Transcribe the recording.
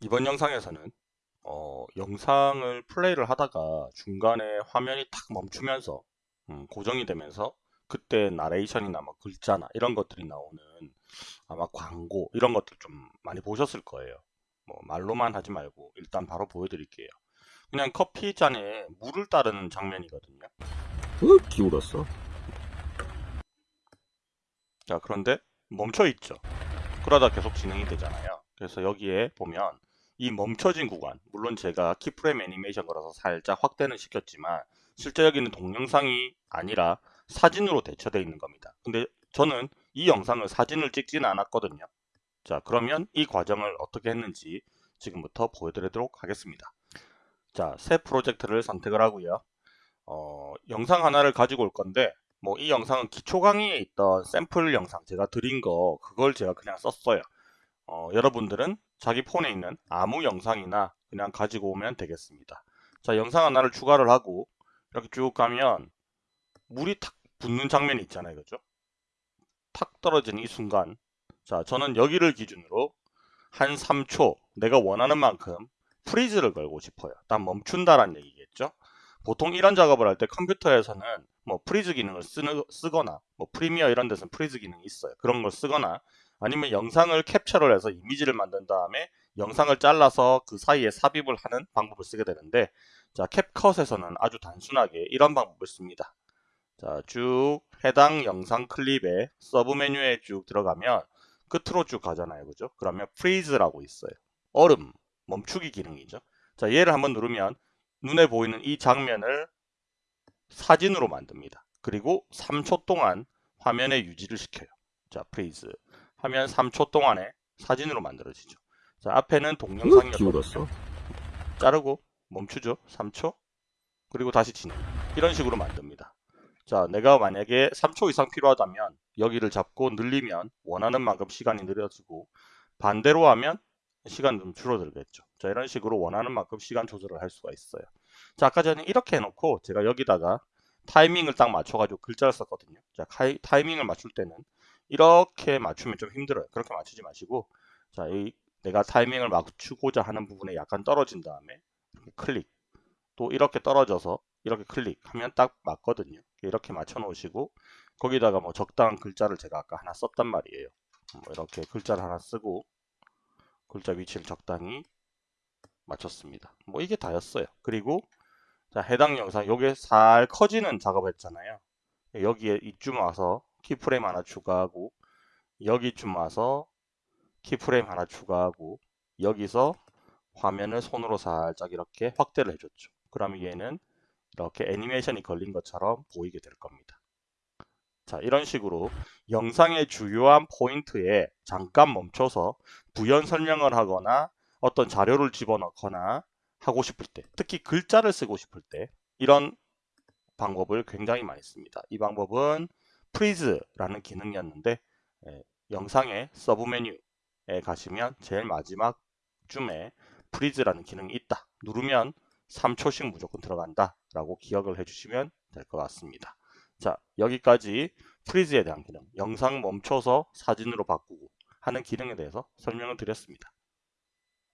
이번 영상에서는 어, 영상을 플레이를 하다가 중간에 화면이 탁 멈추면서 음, 고정이 되면서 그때 나레이션이나 뭐 글자나 이런 것들이 나오는 아마 광고 이런 것들 좀 많이 보셨을 거예요. 뭐 말로만 하지 말고 일단 바로 보여드릴게요. 그냥 커피 잔에 물을 따르는 장면이거든요. 으 기울었어 자 그런데 멈춰 있죠. 그러다 계속 진행이 되잖아요. 그래서 여기에 보면 이 멈춰진 구간 물론 제가 키프레임 애니메이션 거라서 살짝 확대는 시켰지만 실제 여기는 동영상이 아니라 사진으로 대처되어 있는 겁니다. 근데 저는 이 영상을 사진을 찍지는 않았거든요. 자 그러면 이 과정을 어떻게 했는지 지금부터 보여드리도록 하겠습니다. 자 새 프로젝트를 선택을 하고요. 어, 영상 하나를 가지고 올 건데 뭐 이 영상은 기초 강의에 있던 샘플 영상 제가 드린 거 그걸 제가 그냥 썼어요. 어, 여러분들은 자기 폰에 있는 아무 영상이나 그냥 가지고 오면 되겠습니다. 자 영상 하나를 추가를 하고 이렇게 쭉 가면 물이 탁 붙는 장면이 있잖아요. 그죠? 탁 떨어지는 이 순간 자 저는 여기를 기준으로 한 3초 내가 원하는 만큼 freeze를 걸고 싶어요. 딱 멈춘다란 얘기겠죠. 보통 이런 작업을 할 때 컴퓨터에서는 뭐 freeze 기능을 쓰거나 뭐 프리미어 이런 데서는 freeze 기능이 있어요. 그런 걸 쓰거나 아니면 영상을 캡처를 해서 이미지를 만든 다음에 영상을 잘라서 그 사이에 삽입을 하는 방법을 쓰게 되는데 자 캡컷에서는 아주 단순하게 이런 방법을 씁니다. 자 쭉 해당 영상 클립에 서브 메뉴에 쭉 들어가면 끝으로 쭉 가잖아요. 그죠? 그러면 freeze라고 있어요. 얼음, 멈추기 기능이죠. 자 얘를 한번 누르면 눈에 보이는 이 장면을 사진으로 만듭니다. 그리고 3초 동안 화면에 유지를 시켜요. 자, freeze 하면 3초 동안에 사진으로 만들어지죠. 자, 앞에는. 기울었어 자르고 멈추죠. 3초. 그리고 다시 진행. 이런 식으로 만듭니다. 자, 내가 만약에 3초 이상 필요하다면 여기를 잡고 늘리면 원하는 만큼 시간이 늘려지고 반대로 하면 시간 좀 줄어들겠죠. 자, 이런 식으로 원하는 만큼 시간 조절을 할 수가 있어요. 자, 아까 전에 이렇게 해놓고 제가 여기다가 타이밍을 딱 맞춰가지고 글자를 썼거든요. 자, 타이밍을 맞출 때는 이렇게 맞추면 좀 힘들어요. 그렇게 맞추지 마시고 자, 이 내가 타이밍을 맞추고자 하는 부분에 약간 떨어진 다음에 클릭 또 이렇게 떨어져서 이렇게 클릭하면 딱 맞거든요. 이렇게 맞춰 놓으시고 거기다가 뭐 적당한 글자를 제가 아까 하나 썼단 말이에요. 뭐 이렇게 글자를 하나 쓰고 글자 위치를 적당히 맞췄습니다. 뭐 이게 다였어요. 그리고 자 해당 영상 요게 살 커지는 작업 했잖아요. 여기에 이쯤 와서 키프레임 하나 추가하고 여기쯤 와서 키프레임 하나 추가하고 여기서 화면을 손으로 살짝 이렇게 확대를 해줬죠. 그러면 얘는 이렇게 애니메이션이 걸린 것처럼 보이게 될 겁니다. 자 이런 식으로 영상의 주요한 포인트에 잠깐 멈춰서 부연 설명을 하거나 어떤 자료를 집어넣거나 하고 싶을 때 특히 글자를 쓰고 싶을 때 이런 방법을 굉장히 많이 씁니다. 이 방법은 freeze라는 기능이었는데 예, 영상의 서브 메뉴에 가시면 제일 마지막 쯤에 freeze라는 기능이 있다. 누르면 3초씩 무조건 들어간다 라고 기억을 해주시면 될 것 같습니다. 자 여기까지 freeze에 대한 기능 영상 멈춰서 사진으로 바꾸고 하는 기능에 대해서 설명을 드렸습니다.